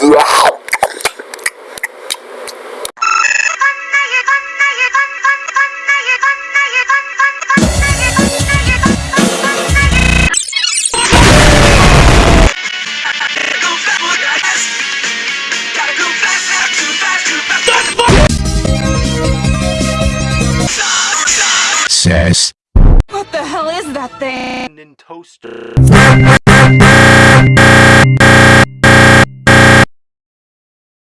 Wow. Says. What the hell is that thing? toaster.